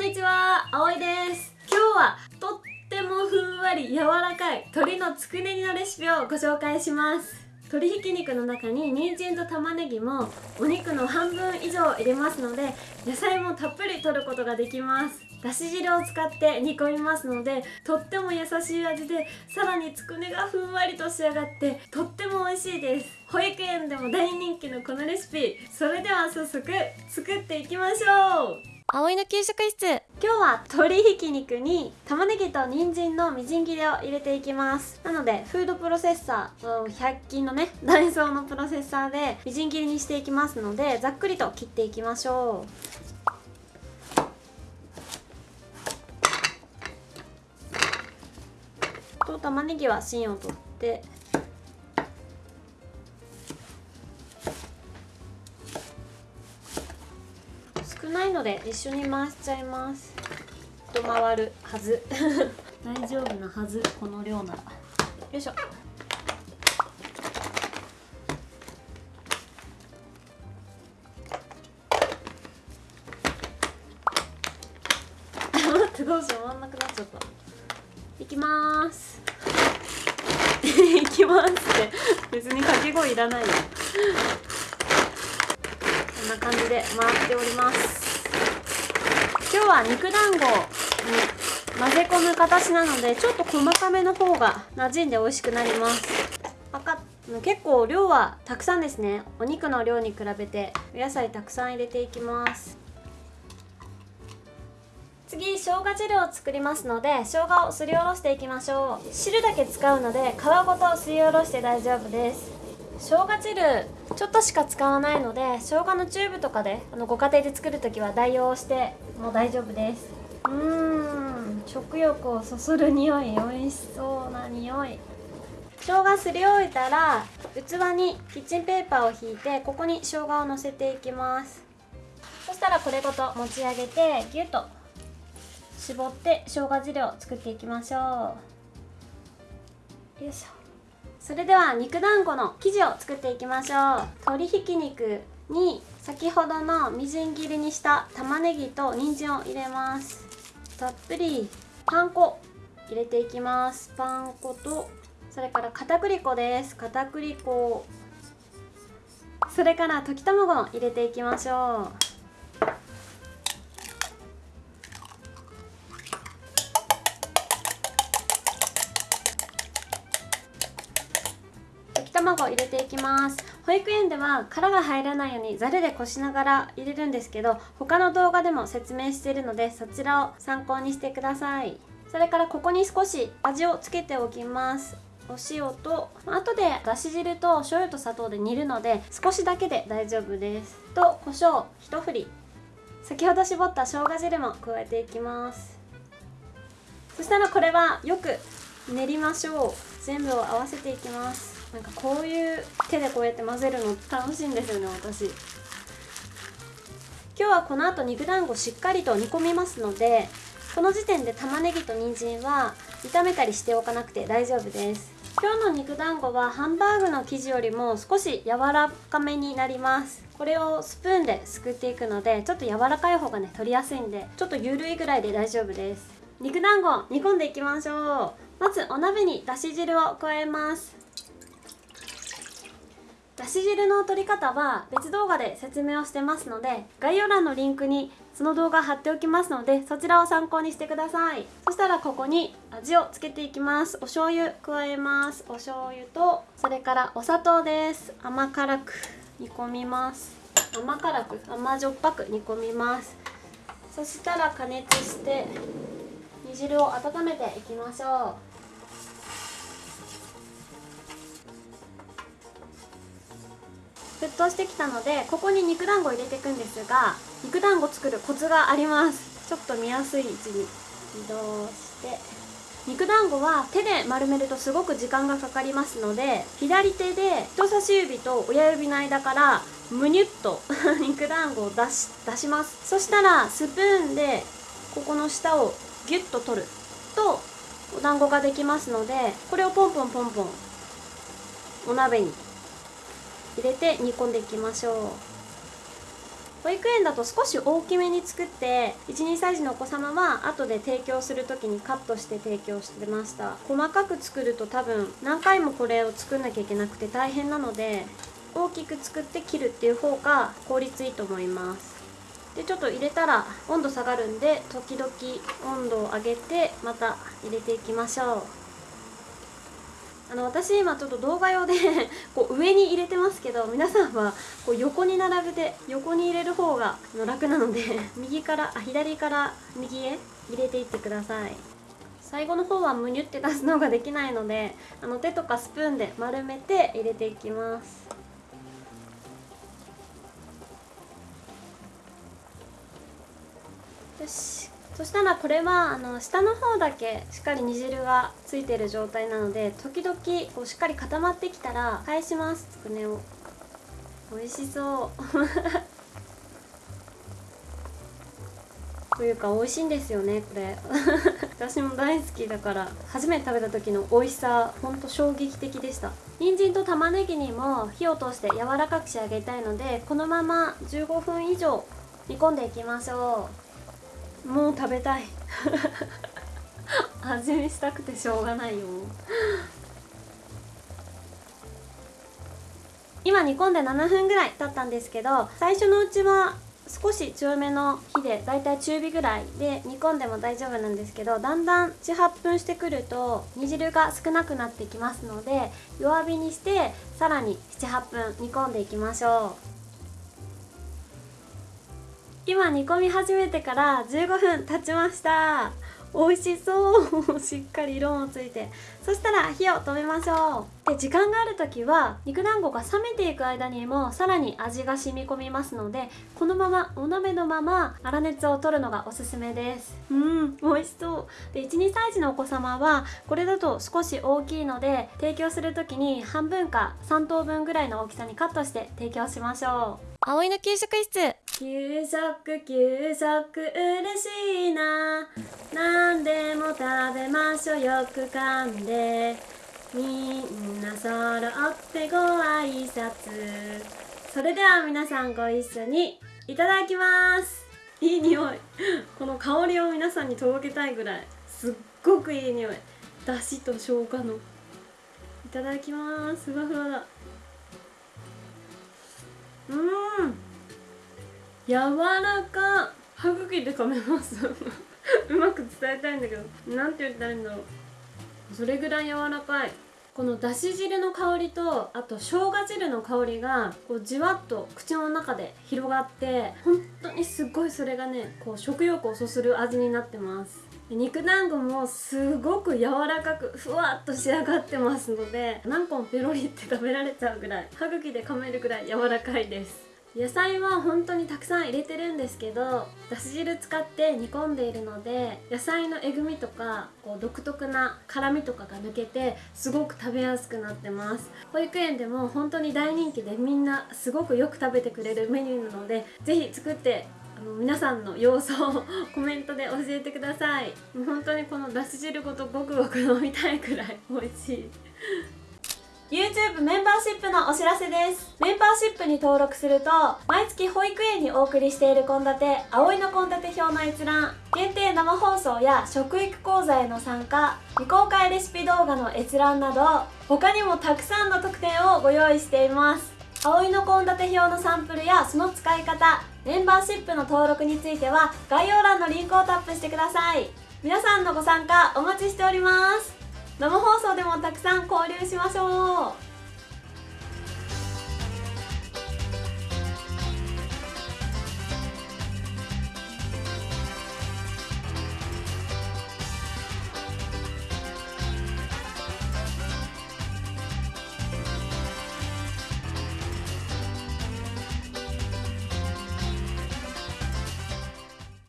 んにちは、あおいです。今日はとってもふんわり柔らかい鶏のつくね煮のレシピをご紹介します。鶏ひき肉の中に人参と玉ねぎもお肉の半分以上入れますので野菜もたっぷり取ることができます。だし汁を使って煮込みますのでとっても優しい味でさらにつくねがふんわりと仕上がってとっても美味しいです。保育園でも大人気のこのレシピ。それでは早速作っていきましょう。葵の給食室。今日は鶏ひき肉に玉ねぎと人参のみじん切りを入れていきます。なのでフードプロセッサー100均のね ダイソーのプロセッサーでみじん切りにしていきますのでざっくりと切っていきましょう。と玉ねぎは芯を取ってないので一緒に回しちゃいます。と回るはず。大丈夫なはずこの量なら。よいしょ。どうしよう回んなくなっちゃった。いきまーす。いきますって。別に掛け声いらないよ。こんな感じで回っておりますは肉団子に混ぜ込む形なのでちょっと細かめの方が馴染んで美味しくなります。赤結構量はたくさんですね。お肉の量に比べてお野菜たくさん入れていきます。次生姜汁を作りますので生姜をすりおろしていきましょう。汁だけ使うので皮ごとすりおろして大丈夫です。生姜汁ちょっとしか使わないので生姜のチューブとかであのご家庭で作る時は代用してもう大丈夫です。うん食欲をそそる匂い美味しそうな匂い。生姜すり終えたら器にキッチンペーパーを引いてここに生姜をのせていきます。そしたらこれごと持ち上げてギュッと絞って生姜汁を作っていきましょう。よいしょ。それでは肉団子の生地を作っていきましょう鶏ひき肉に先ほどのみじん切りにした玉ねぎと人参を入れます。たっぷりパン粉入れていきます。パン粉とそれから片栗粉です。片栗粉それから溶き卵を入れていきましょう。入れていきます。保育園では殻が入らないようにざるでこしながら入れるんですけど他の動画でも説明しているのでそちらを参考にしてください。それからここに少し味をつけておきます。お塩と後でだし汁と醤油と砂糖で煮るので少しだけで大丈夫です。と胡椒一振り。先ほど絞った生姜汁も加えていきます。そしたらこれはよく練りましょう。全部を合わせていきます。なんかこういう手でこうやって混ぜるの楽しいんですよね私。今日はこの後肉団子しっかりと煮込みますのでこの時点で玉ねぎと人参は炒めたりしておかなくて大丈夫です。今日の肉団子はハンバーグの生地よりも少し柔らかめになります。これをスプーンですくっていくのでちょっと柔らかい方がね取りやすいんでちょっと緩いぐらいで大丈夫です。肉団子煮込んでいきましょう。まずお鍋にだし汁を加えます。だし汁の取り方は別動画で説明をしてますので概要欄のリンクにその動画貼っておきますのでそちらを参考にしてください。そしたらここに味をつけていきます。お醤油加えます。お醤油とそれからお砂糖です。甘辛く煮込みます。甘辛く甘じょっぱく煮込みます。そしたら加熱して煮汁を温めていきましょう。沸騰してきたのでここに肉団子を入れていくんですが肉団子作るコツがあります。ちょっと見やすい位置に移動して。肉団子は手で丸めるとすごく時間がかかりますので左手で人差し指と親指の間からむにゅっと 肉団子を出し出します。そしたらスプーンでここの下をギュッと取る。とお団子ができますのでこれをポンポンポンポンお鍋に入れて煮込んでいきましょう。保育園だと少し大きめに作って12歳児のお子様は後で提供する時にカットして提供してました。細かく作ると多分何回もこれを作んなきゃいけなくて大変なので大きく作って切るっていう方が効率いいと思います。でちょっと入れたら温度下がるんで時々温度を上げてまた入れていきましょう。あの私今ちょっと動画用で こう上に入れてますけど皆さんはこう横に並べて横に入れる方が楽なので 右からあ左から右へ入れていってください。最後の方はむにゅって出すのができないのであの手とかスプーンで丸めて入れていきます。よし。そしたらこれはあの下の方だけしっかり煮汁がついてる状態なので時々こうしっかり固まってきたら返しますつくねを。美味しそう。というか美味しいんですよねこれ。私も大好きだから。初めて食べた時の美味しさほんと衝撃的でした。人参と玉ねぎにも火を通して柔らかく仕上げたいのでこのまま15分以上煮込んでいきましょう。もう食べたい。味見したくてしょうがないよ。今煮込んで7分ぐらい経ったんですけど最初のうちは少し強めの火でだいたい中火ぐらいで煮込んでも大丈夫なんですけどだんだん78分してくると煮汁が少なくなってきますので弱火にしてさらに78分煮込んでいきましょう。今煮込み始めてから15分経ちました。美味しそう。しっかり色もついて。そしたら火を止めましょう。で時間がある時は肉団子が冷めていく間にもさらに味が染み込みますのでこのままお鍋のまま粗熱を取るのがおすすめです。うん美味しそう。で12歳児のお子様はこれだと少し大きいので提供する時に半分か3等分ぐらいの大きさにカットして提供しましょう。葵の給食室。給食給食嬉しいな。何でも食べましょうよく噛んで。みんな揃ってご挨拶。それでは皆さんご一緒にいただきます。いい匂い。この香りを皆さんに届けたいぐらい。すっごくいい匂い。だしと生姜の。いただきます。ふわふわだ。うん。柔らか歯茎で噛めます。うまく伝えたいんだけど。何て言ったらいいんだろう。それぐらい柔らかい。このだし汁の香りとあと生姜汁の香りがこうじわっと口の中で広がって本当にすっごいそれがねこう食欲をそそる味になってます。肉団子もすごく柔らかくふわっと仕上がってますので何本ペロリって食べられちゃうぐらい歯茎で噛めるぐらい柔らかいです。野菜は本当にたくさん入れてるんですけどだし汁使って煮込んでいるので野菜のえぐみとかこう独特な辛みとかが抜けてすごく食べやすくなってます。保育園でも本当に大人気でみんなすごくよく食べてくれるメニューなので是非作ってあの皆さんの様子をコメントで教えてください。本当にこのだし汁ごとごくごく飲みたいくらい美味しい。YouTube メンバーシップのお知らせです。メンバーシップに登録すると毎月保育園にお送りしている献立葵の献立表の閲覧限定生放送や食育講座への参加未公開レシピ動画の閲覧など他にもたくさんの特典をご用意しています。葵の献立表のサンプルやその使い方メンバーシップの登録については概要欄のリンクをタップしてください。皆さんのご参加お待ちしております。生放送でもたくさん交流しましょう。